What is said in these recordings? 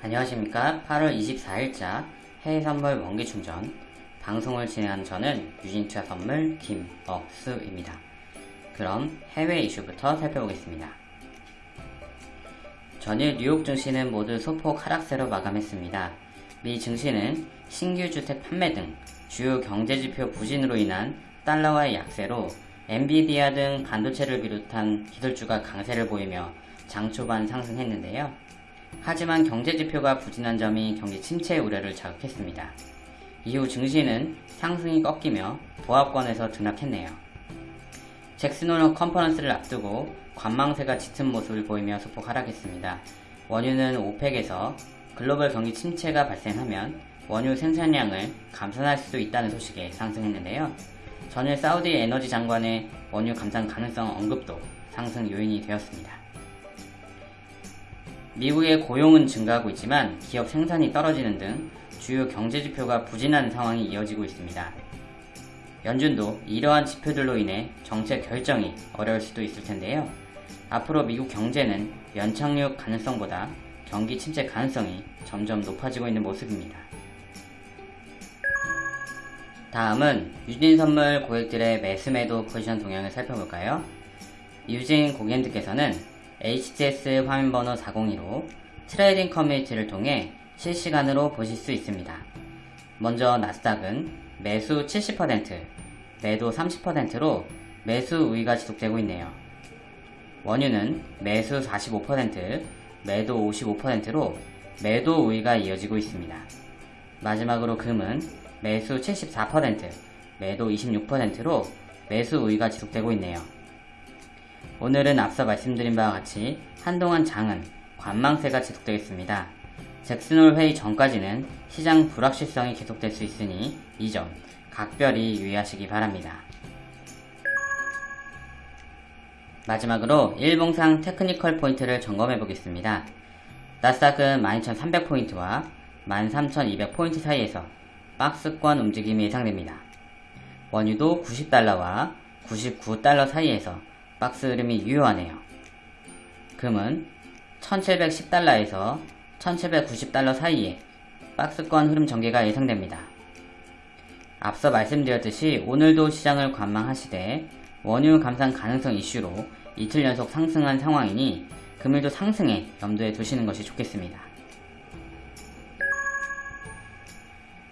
안녕하십니까 8월 24일자 해외선물 원기충전 방송을 진행한 저는 유진투자 선물 김억수입니다. 그럼 해외 이슈부터 살펴보겠습니다. 전일 뉴욕 증시는 모두 소폭 하락세로 마감했습니다. 미 증시는 신규 주택 판매 등 주요 경제지표 부진으로 인한 달러와의 약세로 엔비디아 등 반도체를 비롯한 기술주가 강세를 보이며 장 초반 상승했는데요. 하지만 경제지표가 부진한 점이 경기 침체 우려를 자극했습니다. 이후 증시는 상승이 꺾이며 보합권에서 등락했네요. 잭슨홀 컨퍼런스를 앞두고 관망세가 짙은 모습을 보이며 소폭 하락했습니다. 원유는 OPEC에서 글로벌 경기 침체가 발생하면 원유 생산량을 감산할 수도 있다는 소식에 상승했는데요. 전일 사우디 에너지 장관의 원유 감산 가능성 언급도 상승 요인이 되었습니다. 미국의 고용은 증가하고 있지만 기업 생산이 떨어지는 등 주요 경제 지표가 부진한 상황이 이어지고 있습니다. 연준도 이러한 지표들로 인해 정책 결정이 어려울 수도 있을 텐데요. 앞으로 미국 경제는 연착륙 가능성보다 경기 침체 가능성이 점점 높아지고 있는 모습입니다. 다음은 유진 선물 고객들의 매수매도 포지션 동향을 살펴볼까요? 유진 고객님들께서는 HTS 화면 번호 402로 trading 커뮤니티를 통해 실시간으로 보실 수 있습니다. 먼저 나스닥은 매수 70%, 매도 30%로 매수 우위가 지속되고 있네요. 원유는 매수 45%, 매도 55%로 매도 우위가 이어지고 있습니다. 마지막으로 금은 매수 74%, 매도 26%로 매수 우위가 지속되고 있네요. 오늘은 앞서 말씀드린 바와 같이 한동안 장은 관망세가 지속되겠습니다. 잭슨홀 회의 전까지는 시장 불확실성이 계속될 수 있으니 이 점 각별히 유의하시기 바랍니다. 마지막으로 일봉상 테크니컬 포인트를 점검해 보겠습니다. 나스닥은 12,300포인트와 13,200포인트 사이에서 박스권 움직임이 예상됩니다. 원유도 90달러와 99달러 사이에서 박스 흐름이 유효하네요. 금은 1710달러에서 1790달러 사이에 박스권 흐름 전개가 예상됩니다. 앞서 말씀드렸듯이 오늘도 시장을 관망하시되 원유 감산 가능성 이슈로 이틀 연속 상승한 상황이니 금일도 상승에 염두에 두시는 것이 좋겠습니다.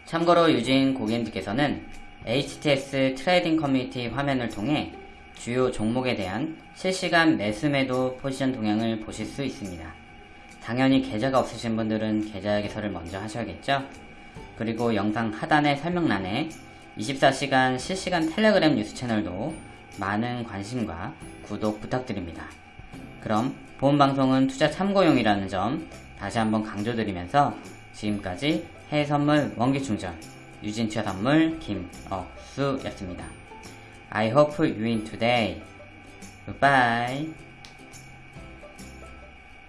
참고로 유진 고객님들께서는 HTS trading 커뮤니티 화면을 통해 주요 종목에 대한 실시간 매수 매도 포지션 동향을 보실 수 있습니다. 당연히 계좌가 없으신 분들은 계좌 개설을 먼저 하셔야겠죠? 그리고 영상 하단의 설명란에 24시간 실시간 텔레그램 뉴스 채널도 많은 관심과 구독 부탁드립니다. 그럼 본 방송은 투자 참고용이라는 점 다시 한번 강조드리면서 지금까지 해외선물 원기충전 유진투자선물 김억수였습니다. I hope you win today. Goodbye.